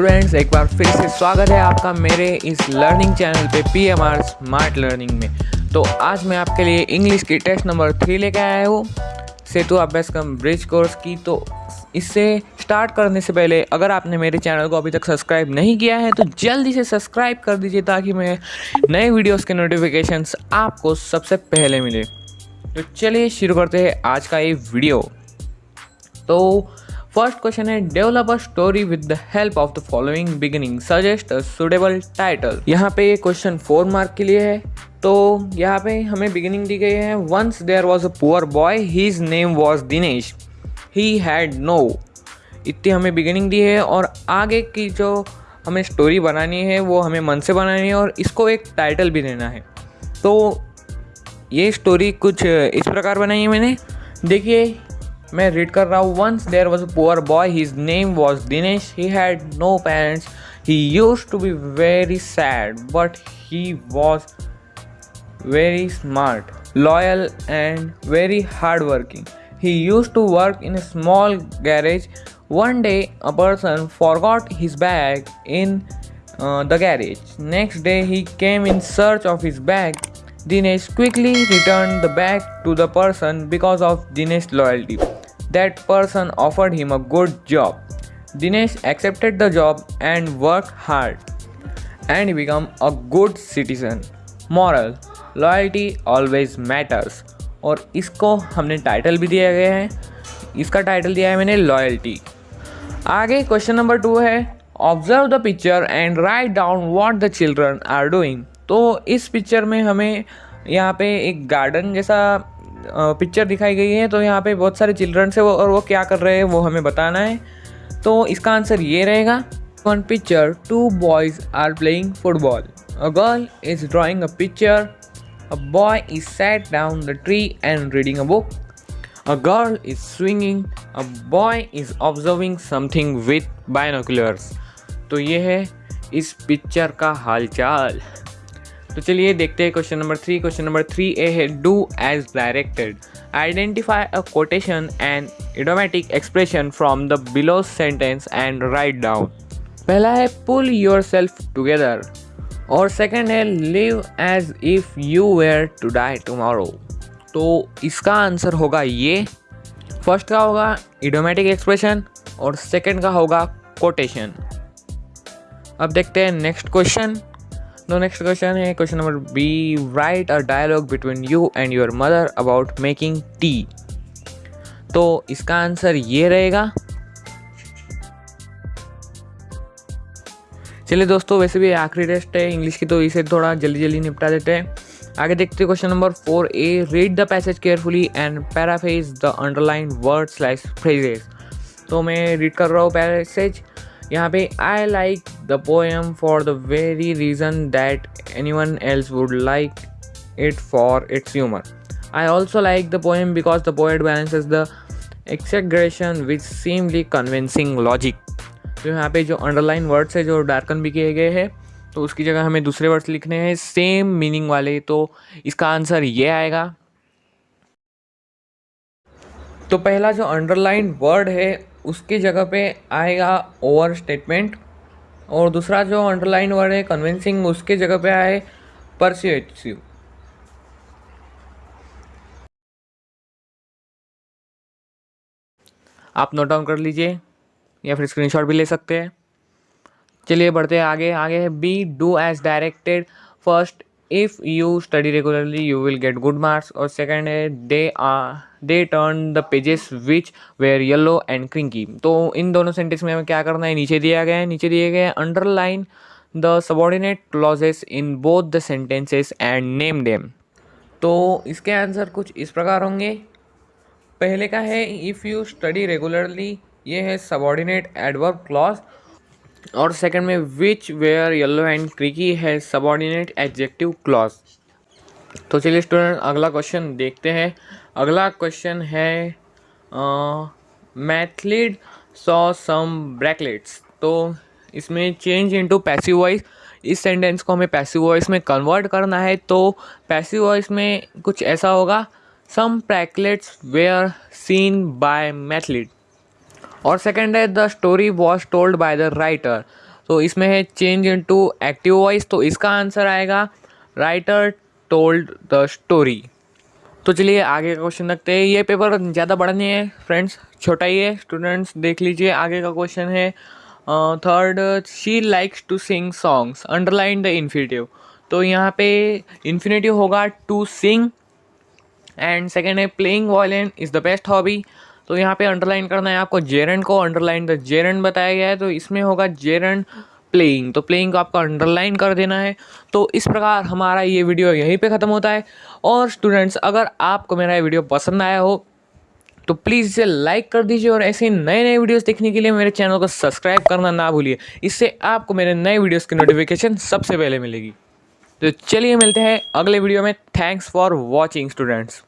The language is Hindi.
स्टूडेंट्स एक बार फिर से स्वागत है आपका मेरे इस लर्निंग चैनल पे P M R smart learning में। तो आज मैं आपके लिए इंग्लिश की टेस्ट नंबर थ्री लेके आया हूँ। सेतु अभ्यास कम ब्रिज कोर्स की। तो इससे स्टार्ट करने से पहले, अगर आपने मेरे चैनल को अभी तक सब्सक्राइब नहीं किया है तो जल्दी से सब्सक्राइब कर दीजिए ताकि मैं नए वीडियोस के नोटिफिकेशंस आपको सबसे पहले मिले। तो चलिए शुरू करते हैं आज का ये वीडियो तो फ़र्स्ट क्वेश्चन है develop a story with the help of the following beginning suggest suitable title यहाँ पे ये क्वेश्चन फोर मार्क के लिए है. तो यहाँ पे हमें बिगिनिंग दी गई है. Once there was a poor boy his name was Dinesh he had no इतनी हमें बिगिनिंग दी है और आगे की जो हमें स्टोरी बनानी है, वो हमें मन से बनानी है और इसको एक टाइटल भी देना है. तो ये स्टोरी कुछ इस प्रकार बनाई है मैंने. देखिए मैं रीड कर रहा हूँ once there was a poor boy his name was Dinesh he had no parents he use to be very sad but he was very smart, loyal, and very hardworking. He used to work in a small garage. One day, a person forgot his bag in uh, the garage. Next day, he came in search of his bag. Dinesh quickly returned the bag to the person because of Dinesh's loyalty. That person offered him a good job. Dinesh accepted the job and worked hard, and become a good citizen. Moral loyalty always matters और इसको हमने टाइटल भी दिया गया है इसका टाइटल दिया है मैंने लॉयल्टी आगे क्वेश्चन नंबर टू है observe the picture and write down what the children are doing तो इस पिक्चर में हमें यहाँ पे एक गार्डन जैसा पिक्चर दिखाई गई है तो यहाँ पे बहुत सारे चिल्ड्रंस है वो, और वो क्या कर रहे हैं वो हमें बताना है। तो इसका आंसर ये रहेगा one picture two boys are playing football a girl is drawing a picture a boy is sat down the tree and reading a book a girl is swinging a boy is observing something with binoculars तो ये है इस पिक्चर का हालचाल। तो चलिए देखते हैं question number three question number three A है do as directed identify a quotation and idiomatic expression from the below sentence and write down पहला है पुल योर सेल्फ टुगेदर और सेकेंड है live as if you were to die tomorrow तो इसका आंसर होगा ये। फ़र्स्ट का होगा इडोमेटिक एक्सप्रेशन और सेकेंड का होगा कोटेशन अब देखते हैं next question no next question है question number B write a dialogue between you and your mother about making tea तो इसका आंसर ये रहेगा। चलिए दोस्तों, वैसे भी आखिरी टेस्ट है इंग्लिश की तो इसे थोड़ा जल्दी जल्दी निपटा देते हैं। आगे देखते हैं question number four A read the passage carefully and paraphrase the underline word slash phrases तो मैं रीड कर रहा हूँ पैसेज यहाँ पे I like the poem for the very reason that anyone else would like it for its humour I also like the poem because the poet balances the exaggeration which seemly convincing logic तो यहाँ पे जो अंडरलाइन वर्ड्स है, जो डार्कन भी किए गए हैं तो उसकी जगह हमें दूसरे वर्ड्स लिखने हैं सेम मीनिंग वाले तो इसका आंसर ये आएगा। तो पहला जो अंडरलाइन वर्ड है उसकी जगह पे आएगा ओवर स्टेटमेंट और दूसरा जो अंडरलाइन वर्ड है कन्विंसिंग उसके जगह पे आए परस्यूएटिव आप नोट डाउन कर लीजिए या फिर स्क्रीनशॉट भी ले सकते हैं। चलिए बढ़ते हैं आगे। आगे B do as directed first if you study regularly you will get good marks और सेकेंड है they are they turn the pages which were yellow and crinkly तो इन दोनों सेंटेंस में हमें क्या करना है? नीचे दिया गया है, नीचे दिए गए हैं underline the subordinate clauses in both the sentences and name them तो इसके आंसर कुछ इस प्रकार होंगे। पहले का है इफ़ यू स्टडी रेगुलरली ये है सबॉर्डिनेट एडवर्ब क्लॉज और सेकंड में which were yellow and crinkly है सबॉर्डिनेट एडजेक्टिव क्लॉज तो चलिए स्टूडेंट, अगला क्वेश्चन देखते हैं। अगला क्वेश्चन है मैथलीड सॉ सम ब्रैकलेट्स तो इसमें चेंज इनटू पैसिव वॉइस इस सेंटेंस को हमें पैसिव वॉइस में कन्वर्ट करना है। तो पैसिव वॉइस में कुछ ऐसा होगा some bracelets were seen by Mathilde और सेकेंड है the story was told by the writer तो इसमें है change into active voice तो इसका आंसर आएगा राइटर टोल्ड द स्टोरी तो चलिए आगे का क्वेश्चन रखते हैं। ये पेपर ज़्यादा बड़ा नहीं है फ्रेंड्स छोटा ही है। स्टूडेंट्स देख लीजिए, आगे का क्वेश्चन है। Third she likes to sing songs underline the infinitive तो यहाँ पे इन्फिनेटिव होगा टू सिंग एंड सेकेंड है playing violin is the best hobby तो यहाँ पे अंडरलाइन करना है आपको। जेरन को अंडरलाइन द जेरन बताया गया है। तो इसमें होगा जेरन प्लेइंग तो प्लेइंग को आपको अंडरलाइन कर देना है। तो इस प्रकार हमारा ये वीडियो यहीं पे ख़त्म होता है। और स्टूडेंट्स अगर आपको मेरा ये वीडियो पसंद आया हो तो प्लीज़ इसे लाइक कर दीजिए और ऐसे नए नए वीडियोस देखने के लिए मेरे चैनल को सब्सक्राइब करना ना भूलिए। इससे आपको मेरे नए वीडियोस की नोटिफिकेशन सबसे पहले मिलेगी। तो चलिए मिलते हैं अगले वीडियो में। Thanks for watching students